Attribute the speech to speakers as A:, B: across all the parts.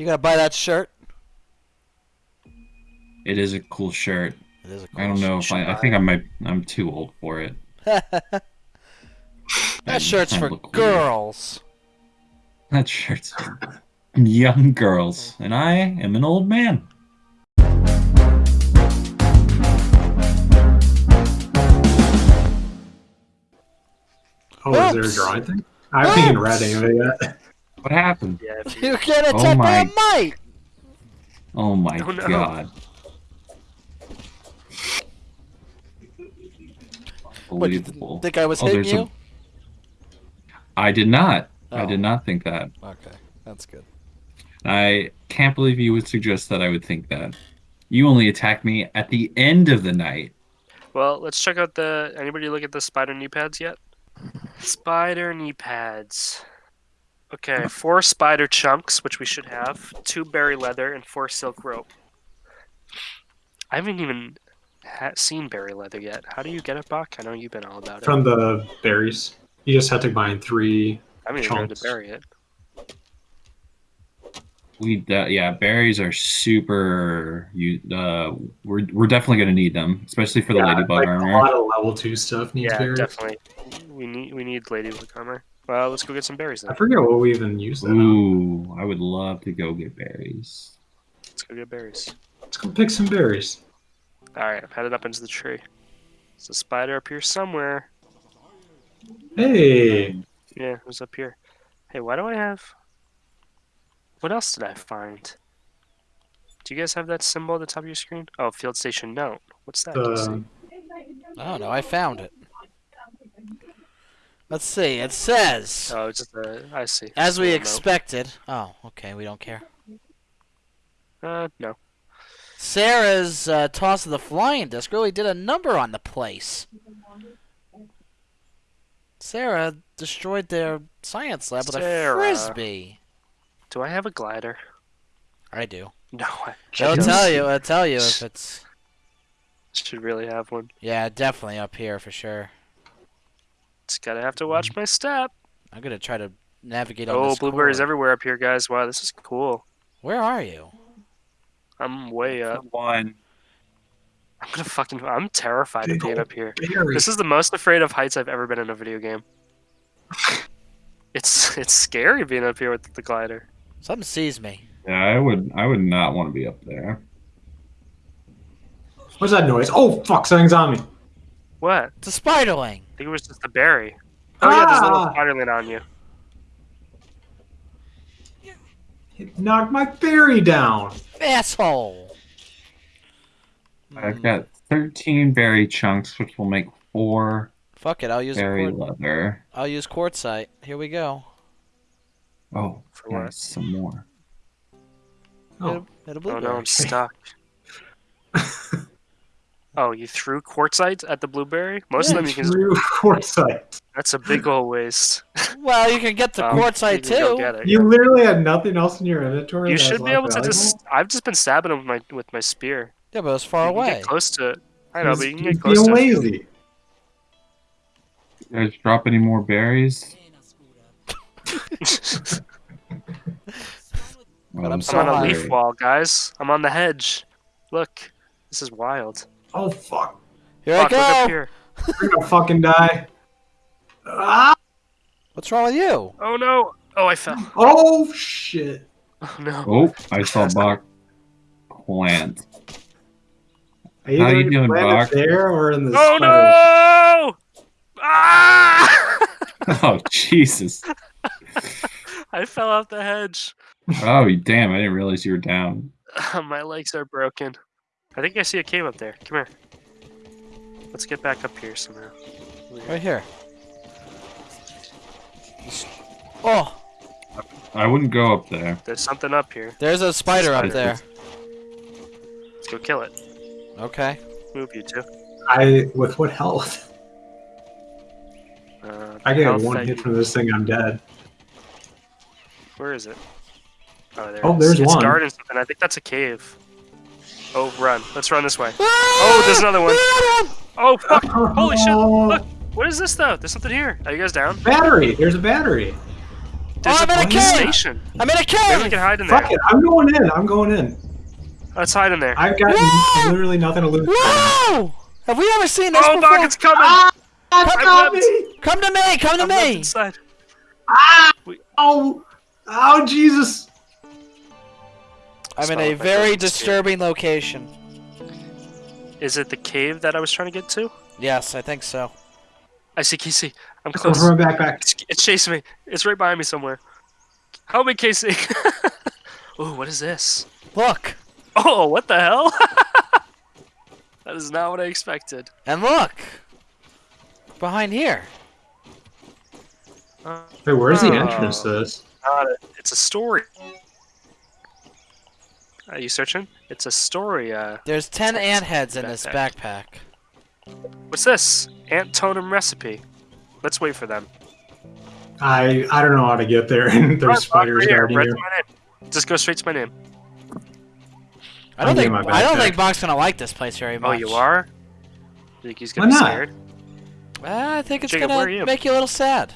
A: You gonna buy that shirt?
B: It is a cool shirt.
A: It is a cool
B: I don't know if I. I think I might. I'm too old for it.
A: that shirt's for
B: look weird.
A: girls.
B: That shirt's for young girls, and I am an old man.
C: Oh, is there a drawing thing? I haven't even read
A: Oops.
C: any of it yet.
B: What happened?
D: Yeah, if you,
A: You get
B: Oh
A: attacked by a
B: my-
A: mite.
B: Oh my
D: Oh, no.
B: god.
A: What, you
B: Unbelievable.
A: think I was
B: Oh,
A: hitting you?
B: I did not. I
A: Oh.
B: did not think that.
A: Okay, that's good.
B: I can't believe you would suggest that I would think that. You only attacked me at the end of the night.
D: well, let's check out the. Anybody look at the spider knee pads yet? Spider knee pads. Okay, four spider chunks, which we should have, two berry leather, and four silk rope. I haven't even ha- seen berry leather yet. How do you get it, Buck? I know you've been all about it.
C: From the berries. You just have to mine three.
D: I haven't even know to bury it.
B: We de- yeah, berries are super. You uh, we're we're definitely gonna need them, especially for the
C: Yeah,
B: ladybug
C: like,
B: armor.
C: A lot of level two stuff needs
D: Yeah,
C: berries.
D: definitely. We need we need ladybug armor. Well, let's go get some berries
C: I forget what we even use that on.
B: Ooh, I would love to go get berries.
D: Let's go get berries.
C: Let's go pick some berries.
D: All right, I'm headed up into the tree. There's a spider up here somewhere.
C: Hey,
D: Yeah, who's up here? Hey, why do I have? What else did I find? Do you guys have that symbol at the top of your screen? Oh, field station note. What's that? Uh, let's see.
C: the
A: I don't know. I found it. Let's see. It says,
D: Oh, it's just a. I see.
A: as we
D: note.
A: expected. Oh, okay. We don't care.
D: Uh, no.
A: Sarah's uh, toss of the flying disc really did a number on the place. Sarah destroyed their science lab with a frisbee.
D: Do I have a glider?
A: I do.
D: No, I
A: They'll tell you. I'll tell you if it's.
D: should really have one.
A: Yeah, definitely up here for sure.
D: Just gotta have to watch mm-hmm. my step.
A: I'm gonna try to navigate on
D: Oh,
A: this
D: blueberries
A: cord.
D: everywhere up here, guys. Wow, this is cool.
A: Where are you?
D: I'm way up.
B: One.
D: I'm gonna fucking. I'm terrified of being up here.
C: berries.
D: This is the most afraid of heights I've ever been in a video game. It's it's scary being up here with the glider.
A: Something sees me.
B: Yeah, I would. I would not want to be up there.
C: What's that noise? Oh fuck! Something's on me.
D: What?
A: It's a spiderling.
D: I think it was just a berry. Oh yeah, there's a little
C: Ah!
D: spiderling on you.
C: It knocked my berry down.
A: Asshole.
B: I've got 13 berry chunks, which will make four
A: Fuck it. I'll use
B: berry leather.
A: I'll use quartzite. Here we go.
B: Oh,
D: For what?
B: Some more.
C: Oh,
A: It'll, it'll
D: Oh no, I'm stuck. oh, you threw quartzite at the blueberry? Most of them you can. Just,
C: True foresight.
D: that's a big old waste.
A: Well, you can get the
D: Um,
A: quartzite
D: can
A: too.
D: get it,
C: You
D: yeah.
C: literally had nothing else in your inventory.
D: You should be
C: less
D: able to just. I've just been stabbing them with my with my spear.
A: Yeah, but it's far
D: you can
A: away.
D: get close to it. I know,
C: He's-
D: but you can get close
C: being
D: to it.
C: lazy.
B: Guys drop any more berries?
A: But I'm
D: I'm on a leaf wall, guys. I'm on the hedge. Look, this is wild.
C: Oh fuck!
A: Here
D: Fuck,
A: I
D: up
A: go.
D: here.
C: We're gonna fucking die. Ah!
A: What's wrong with you?
D: Oh no! Oh, I fell.
C: Oh shit!
D: Oh no!
B: Oh, I saw Bach plant.
C: How are
B: How you doing,
C: plant
B: Bach?
C: There or in the
D: Oh
C: spider?
D: no! Ah!
B: Oh, Jesus.
D: I fell off the hedge.
B: Oh, damn. I didn't realize you were down.
D: My legs are broken. I think I see a cave up there. Come here. Let's get back up here somehow.
A: Right here. Oh,
B: I wouldn't go up there.
D: There's something up here.
A: there's a spider up
D: Spider.
A: there.
D: Let's go kill it.
A: Okay.
D: Move you two.
C: I with what health?
D: Uh,
C: I get one hit
D: you-
C: from this thing, I'm dead.
D: Where is it? Oh, there.
C: Oh, there's
D: it's
C: one.
D: guarding something. I think that's a cave. Oh, run! Let's run this way. Oh, there's another one. Oh, fuck! Holy shit! Look, what is this though? There's something here. Are you guys down?
C: Battery. There's a battery.
D: There's
A: Oh,
D: a
A: I'm in a cave!
D: station.
A: I'm in a
D: Maybe we can hide in there.
C: Fuck it. I'm going in. I'm going in.
D: Let's hide in there.
C: I've got
A: Whoa!
C: literally nothing to lose.
A: Whoa! Have we ever seen this
D: Oh,
A: before?
D: Doc, it's coming!
C: Ah!
D: Webbed.
C: me!
A: Come to me! Come to
D: I'm
A: me!
D: inside.
C: Ah! Oh! Oh, Jesus!
A: I'm in a very
D: don't
A: disturbing location.
D: Is it the cave that I was trying to get to?
A: Yes, I think so.
D: I see Casey. I'm
C: Over
D: close.
C: my backpack.
D: It's, it's chasing me. It's right behind me somewhere. Help me, Casey. Ooh, what is this?
A: Look!
D: Oh, what the hell? that is not what I expected.
A: And look! Behind here.
D: Uh,
C: Wait, where's the
D: Oh.
C: entrance to this?
D: not a, it's a story. Are you searching? It's a story. Uh,
A: There's ten
D: It's-
A: ant heads in this
D: backpack.
A: backpack.
D: what's this? Ant totem recipe. Let's wait for them.
C: I I don't know how to get there, and there's
D: Right
C: spiders
D: here,
C: guarding
D: right
C: you.
D: to my name. Just go straight to my name.
A: I don't think
C: my
A: I don't
C: backpack.
A: think Bach's gonna like this place very much.
D: Oh, you are? Think he's gonna be scared?
A: Uh, I think it's
D: Jacob,
A: gonna
D: you?
A: make you a little sad.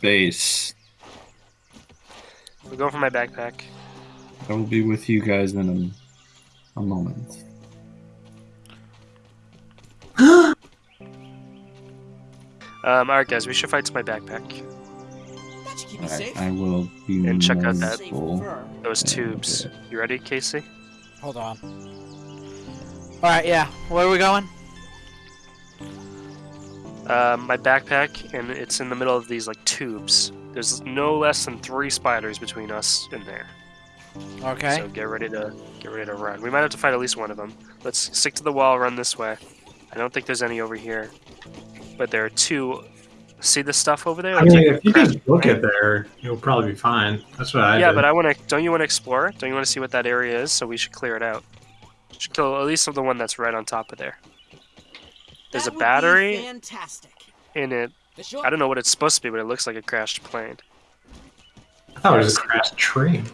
B: Base.
D: We're going for my backpack.
B: I will be with you guys in a, a moment.
D: Um, alright, guys, we should fight to my backpack.
E: That should keep me
B: Alright. I will be
D: And check out that-
E: Safe
B: mindful.
E: fur.
D: Those
B: Yeah,
D: tubes.
B: okay.
D: You ready, Casey?
A: Hold on. Alright, yeah. Where are we going?
D: Um, my backpack, and it's in the middle of these like tubes. There's no less than three spiders between us in there.
A: Okay.
D: So get ready to get ready to run. We might have to fight at least one of them. Let's stick to the wall. Run this way. I don't think there's any over here, but there are two. See the stuff over there?
C: I mean, if you just look at there, you'll probably be fine. That's what I
D: yeah,
C: did.
D: but I want to. Don't you want to explore? Don't you want to see what that area is? So we should clear it out. Should kill at least the one that's right on top of there. There's
E: That
D: a battery
E: Fantastic.
D: in it. I don't know what it's supposed to be, but it looks like a crashed plane.
C: I thought it was a crashed train.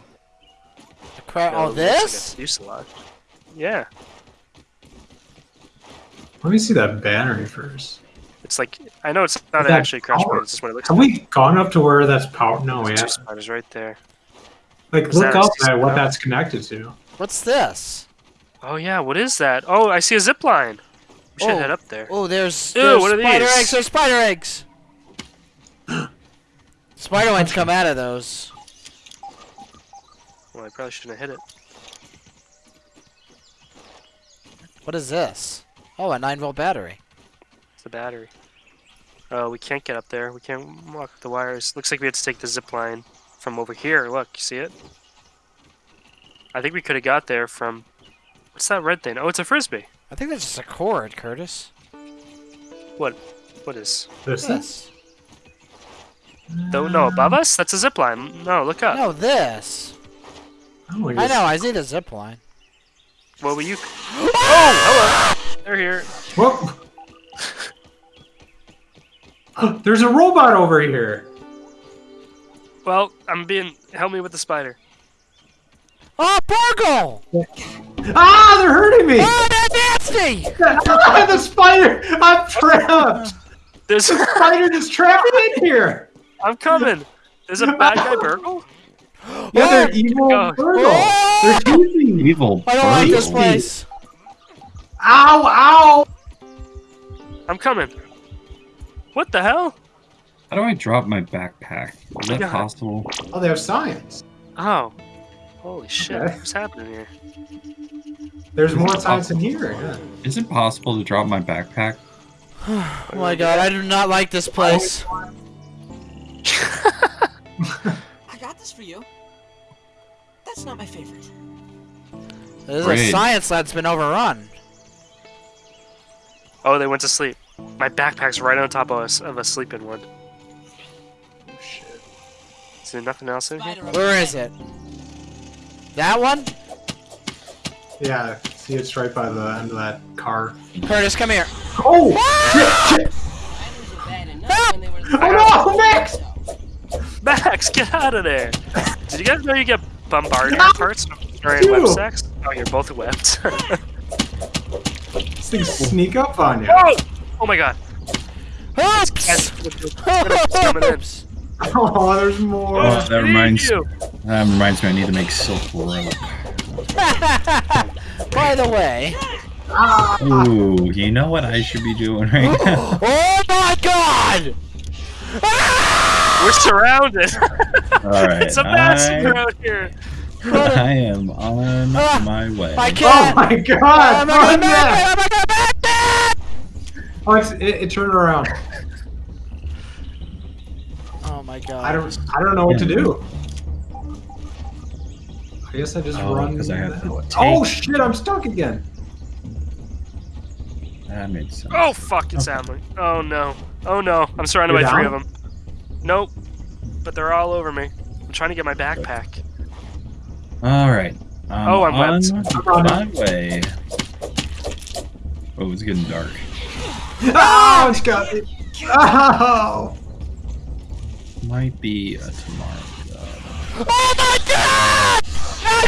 A: The cra-
D: No,
A: oh,
D: it like
A: this?
D: fuselage. Yeah,
C: Let me see that battery first.
D: it's like I know it's not actually a crash
C: power?
D: It's just what it looks
C: Have
D: like.
C: we gone up to where that's power? No, we
D: There's two
C: haven't.
D: spiders right there.
C: Like,
D: Is
C: look up
D: sea
C: at what
D: spider?
C: that's connected to.
A: What's this?
D: Oh yeah, what is that? Oh, I see a zip line. We should
A: Oh.
D: head up there.
A: Oh, there's,
D: Ew,
A: there's
D: what are
A: spider
D: these?
A: eggs. There's spider eggs. spider wings come out of those.
D: Well, I probably shouldn't have hit it.
A: What is this? Oh, a 9 volt battery.
D: It's a battery. Oh, we can't get up there. We can't walk the wires. Looks like we had to take the zip line from over here. Look, you see it? I think we could have got there from. What's that red thing? Oh, it's a frisbee.
A: I think that's just a cord, Curtis.
D: What? What is?
C: This is?
A: This.
D: No, no, above us? That's a zip line. No, look up.
A: No, this.
C: Oh,
A: I know, I see the zip line.
D: What were you? Oh, hello. They're here.
C: Whoa. There's a robot over here.
D: Well, I'm being. Help me with the spider.
A: Oh, BURG.L!
C: Ah, they're hurting me!
A: Oh, that's nasty!
C: the spider! I'm trapped!
D: There's.
C: The spider just trapped in here!
D: I'm coming. There's a bad guy burgle.
C: Yeah, they're evil
D: go.
A: Oh!
C: They're teasing.
B: Evil.
A: I don't like this place.
C: Ow, ow!
D: I'm coming. What the hell?
B: How do I drop my backpack? Is that
D: Yeah.
B: possible?
C: Oh, they have science.
D: Oh. Holy shit.
C: Okay.
D: What's happening here?
C: There's more science in here. Yeah.
B: Is it possible to drop my backpack?
A: Oh my god, I do not like this place.
E: I got this for you. That's not my favorite.
A: This is a science lab's been overrun.
D: Oh, they went to sleep. My backpack's right on top of us of a sleeping one. Oh, Shit. Is there nothing else in here?
E: Spider over
A: Where
E: there.
A: is it? That one?
C: Yeah, see, it's right by the end of that car.
A: Curtis, come here.
C: Oh! Shit, shit.
E: Spiders were bad enough when they were
C: Oh no, Max!
D: Max, get out of there! Did you guys know you get bombarded
C: No!
D: parts during web
C: Ew.
D: sex? Oh, you're both webbed.
C: These things sneak up on you.
D: oh! Oh my god.
A: Oops!
D: Guys, coming in.
A: Oops!
C: Oh, there's more.
B: Oh, that reminds
D: you.
B: that reminds me. I need to make silk rope.
A: By the way.
C: Ah,
B: Ooh, you know what I should be doing right now?
A: Oh my god!
D: We're surrounded.
B: All right,
D: it's a massacre
B: I,
D: out here.
B: I am on
A: Ah,
B: my way.
A: I
C: oh
A: can't!
C: my god!
A: I'm not
C: Run
A: gonna
C: that!
A: make! I'm not gonna make!
C: Oh, it's, it, it turned around.
A: Oh my god.
C: I don't. I don't know what to do. I guess I just
B: Oh,
C: run.
B: 'cause I have to
C: Oh shit! I'm stuck again.
B: That makes sense.
D: Oh fuck, it's Adler. Oh no. Oh no. I'm surrounded
C: You're
D: by three of them. Nope. But they're all over me. I'm trying to get my backpack.
B: All right. I'm
D: Oh, I'm
B: on
D: wet.
B: my way. Oh, it's getting dark.
C: Oh, it's got me. Oh.
B: Might be a tomorrow job.
A: Oh my god!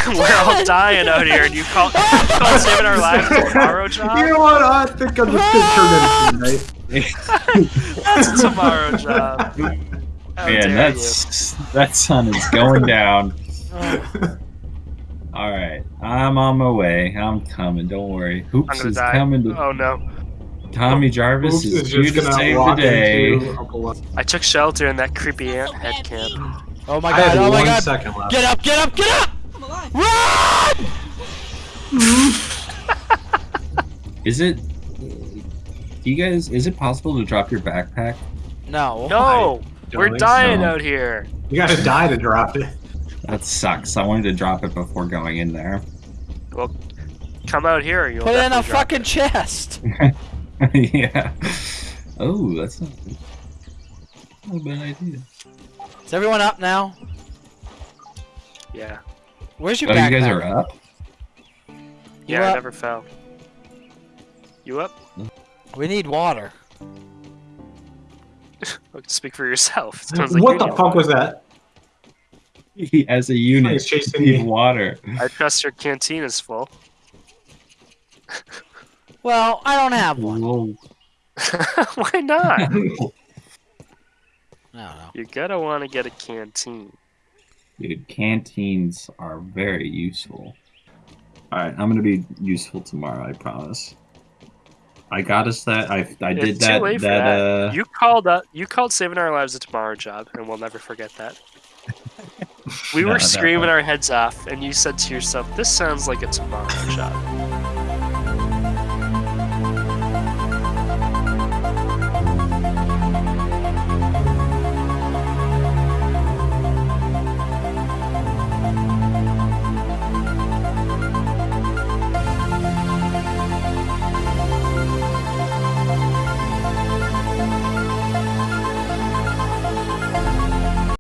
D: We're all dying out here, and you call, you call saving our lives a tomorrow
C: You know what? I think I'm just gonna turn into tonight.
D: That's a tomorrow job. How
B: Man,
D: dare
B: that's that sun is going down. All right, I'm on my way. I'm coming. Don't worry.
D: you.
B: Hoops is
D: die.
B: coming to
D: Oh no.
B: Tommy Jarvis
C: Oops,
B: is
C: is
B: due
C: just
B: to
C: gonna
B: save the day.
C: into Uncle Les-
D: I took shelter in that creepy ant head camp.
A: Oh my
C: I
A: god,
C: have
A: oh my
C: one
A: god!
C: left.
A: Get up, get up, get up!
E: I'm alive.
A: Run!
B: Is it? Do you guys? Is it possible to drop your backpack?
A: No.
D: No!
C: Don't
D: We're dying
B: so.
D: out here.
C: You gotta die to drop it.
B: That sucks. I wanted to drop it before going in there.
D: Well, come out here, or you'll
A: Put it in a
D: definitely drop
A: fucking chest.
B: yeah. Oh, that's not, not a bad idea.
A: Is everyone up now?
D: Yeah.
A: Where's your
B: Oh,
A: backpack?
B: you guys are up.
D: Yeah,
A: You
D: I never fell. You up?
A: We need water.
D: Speak for yourself. It sounds like
C: what the fuck
D: water.
C: was that?
B: As a unit,
C: He's chasing
B: need
C: me.
B: water.
D: I trust your canteen is full.
A: Well, I don't have one.
B: Whoa.
D: Why not?
A: I don't know.
D: You're gonna want to get a canteen.
B: Dude, canteens are very useful. All right, I'm gonna be useful tomorrow. I promise. I got us that. I I did
D: It's too
B: that.
D: for
B: that,
D: that.
B: uh.
D: You called up. You called saving our lives a tomorrow job, and we'll never forget that. We
B: No,
D: were screaming our heads off, and you said to yourself, "This sounds like a tomorrow job."